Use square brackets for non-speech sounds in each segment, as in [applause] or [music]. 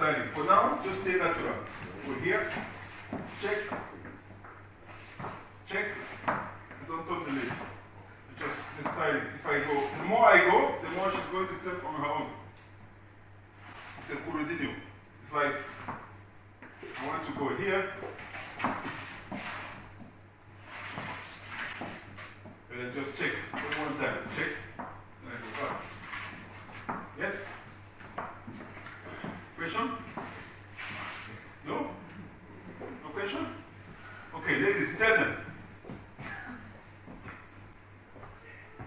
styling. For now, just stay natural. Go here, check, check, and don't turn the lid. Just the styling. If I go, the more I go, the more she's going to turn on her own. It's a Corridinho. It's like, I want to go here, and then just check. Just one time, check, and then go back. Yes? Question? No? No question? Okay, ladies, tell them.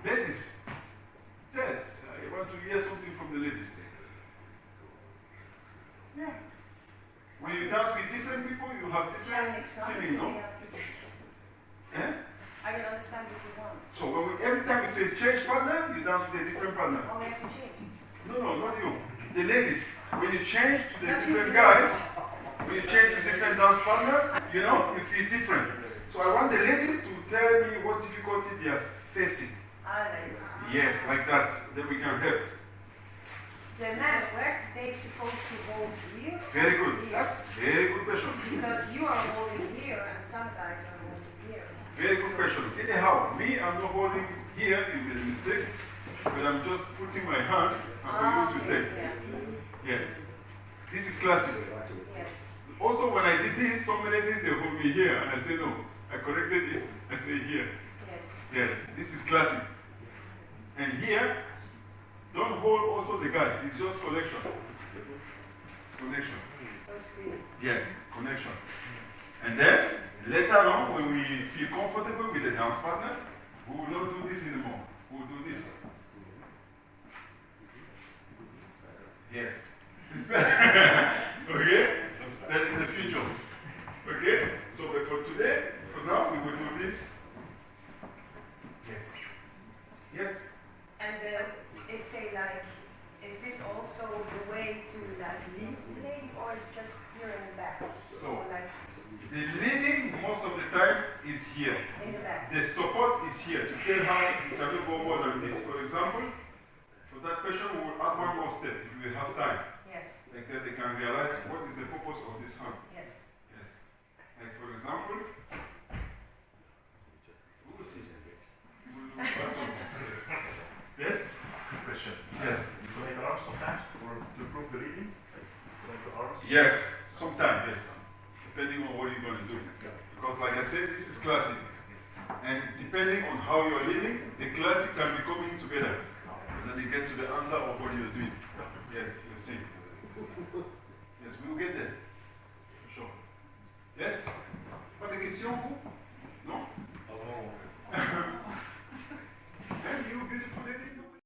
Ladies, yes, I want to hear something from the ladies. Yeah. When you dance with different people, you have different feeling, no? Eh? I will understand what you want. So when we, every time it says change partner, you dance with a different partner. Oh, we have to change. No, no, not you. The ladies. When you change to the different guys, when you change to different dance partner, you know, you feel different. So I want the ladies to tell me what difficulty they are facing. Ah, yes, like that. Then we can help. The men, where they supposed to hold here? Very good. Here. That's very good question. Because you are holding here and some guys are holding here. Very good question. Anyhow, me, I'm not holding here, you made a mistake, but I'm just putting my hand and for you to ah, Okay, take. yeah. Yes. This is classic. Also, when I did this, some ladies they hold me here, and I say no. I corrected it. I say here. Yes. Yes, this is classic. And here, don't hold also the guy. It's just connection. It's connection. Yes, connection. And then later on, when we feel comfortable with the dance partner, we will not do this anymore. We will do this. Yes. [laughs] It's better. okay? Then in the future. Okay? So but for today, for now, we will do this. Yes. Yes. And uh, if they like, is this also the way to like lead the lady or just here in the back? So- like The leading most of the time is here. in the back? The support is here to tell how you cannot go more than this. For example, for that question, we will add one more step if we have time. Yes. Like that they can realize what is the purpose of this hand. Like for example, we will see. We will do that one. Yes? Question. Yes. You connect the arms sometimes for to improve the reading? Like the arms? Yes. Sometimes, yes. Depending on what you're going to do. Because like I said, this is classic. And depending on how you're leading, the classic can be coming together. And then you get to the answer of what you're doing. Yes, you're seeing. Yes, we will get there. For sure. Yes? Pas de questions, vous? Non? Oh, bon. [laughs] You, beautiful lady.